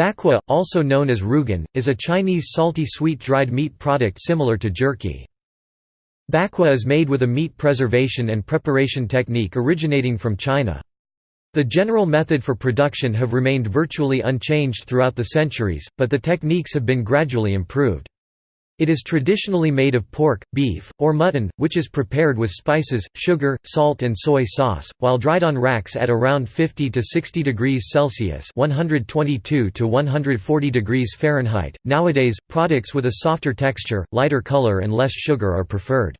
Bakwa, also known as rougan, is a Chinese salty sweet dried meat product similar to jerky. Bakwa is made with a meat preservation and preparation technique originating from China. The general method for production have remained virtually unchanged throughout the centuries, but the techniques have been gradually improved. It is traditionally made of pork, beef, or mutton, which is prepared with spices, sugar, salt and soy sauce, while dried on racks at around 50 to 60 degrees Celsius (122 to 140 degrees Fahrenheit). Nowadays, products with a softer texture, lighter color and less sugar are preferred.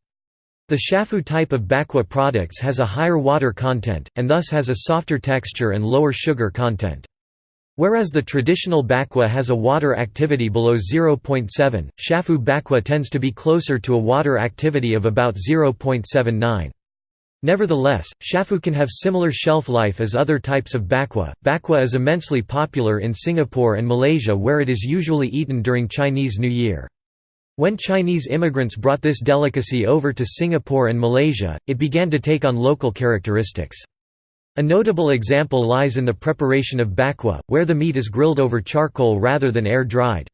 The shafu type of bakwa products has a higher water content, and thus has a softer texture and lower sugar content. Whereas the traditional bakwa has a water activity below 0.7, shafu bakwa tends to be closer to a water activity of about 0.79. Nevertheless, shafu can have similar shelf life as other types of bakwa. Bakwa is immensely popular in Singapore and Malaysia where it is usually eaten during Chinese New Year. When Chinese immigrants brought this delicacy over to Singapore and Malaysia, it began to take on local characteristics. A notable example lies in the preparation of bakwa, where the meat is grilled over charcoal rather than air-dried.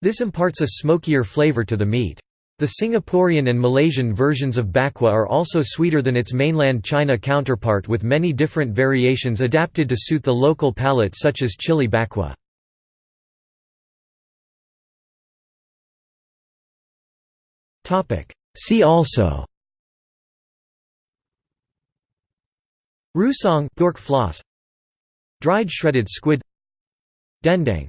This imparts a smokier flavor to the meat. The Singaporean and Malaysian versions of bakwa are also sweeter than its mainland China counterpart with many different variations adapted to suit the local palate such as chili bakwa. See also Rousong Dried shredded squid. Dendeng